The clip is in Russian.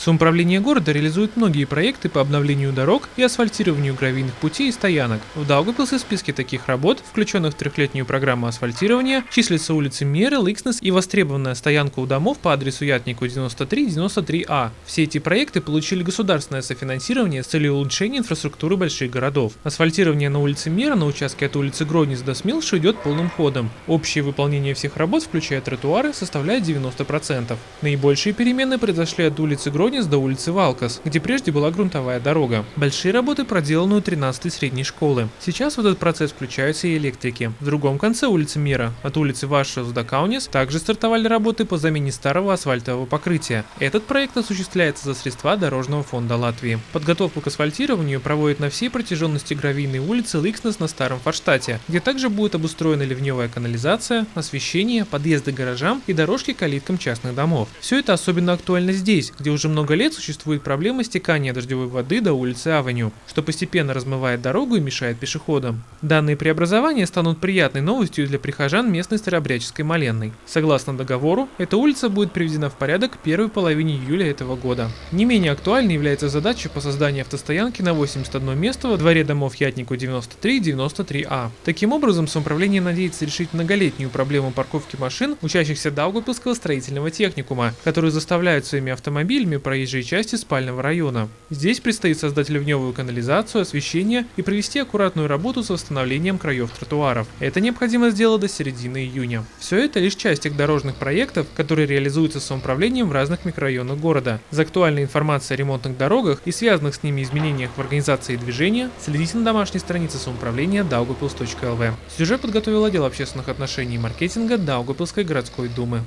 Самоуправление города реализует многие проекты по обновлению дорог и асфальтированию гравийных путей и стоянок. В Даугавпилсе в списке таких работ, включенных в трехлетнюю программу асфальтирования, числятся улицы Меры, Ликснес и востребованная стоянка у домов по адресу Ятнику 93-93А. Все эти проекты получили государственное софинансирование с целью улучшения инфраструктуры больших городов. Асфальтирование на улице Мера на участке от улицы Гроднис до Смилша идет полным ходом. Общее выполнение всех работ, включая тротуары, составляет 90%. Наибольшие перемены произошли от улицы Гроднис до улицы Валкас, где прежде была грунтовая дорога. Большие работы проделаны у 13-й средней школы. Сейчас в этот процесс включаются и электрики. В другом конце улицы Мира, от улицы Вашиус до Каунис, также стартовали работы по замене старого асфальтового покрытия. Этот проект осуществляется за средства Дорожного фонда Латвии. Подготовку к асфальтированию проводят на всей протяженности гравийной улицы Ликснес на Старом Форштате, где также будет обустроена ливневая канализация, освещение, подъезды к гаражам и дорожки к калиткам частных домов. Все это особенно актуально здесь, где уже много лет существует проблема стекания дождевой воды до улицы Авеню, что постепенно размывает дорогу и мешает пешеходам. Данные преобразования станут приятной новостью для прихожан местной Старобряческой Маленной. Согласно договору, эта улица будет приведена в порядок первой половине июля этого года. Не менее актуальной является задача по созданию автостоянки на 81 место во дворе домов Ятнику 93 и 93А. Таким образом, самоуправление надеется решить многолетнюю проблему парковки машин, учащихся Даугапилского строительного техникума, которые заставляют своими автомобилями проезжей части спального района. Здесь предстоит создать ливневую канализацию, освещение и провести аккуратную работу с восстановлением краев тротуаров. Это необходимо сделать до середины июня. Все это лишь часть тех дорожных проектов, которые реализуются самоуправлением в разных микрорайонах города. За актуальной информацией о ремонтных дорогах и связанных с ними изменениях в организации движения следите на домашней странице самоуправления daugavpils.lv. Сюжет подготовил отдел общественных отношений и маркетинга Даугапилской городской думы.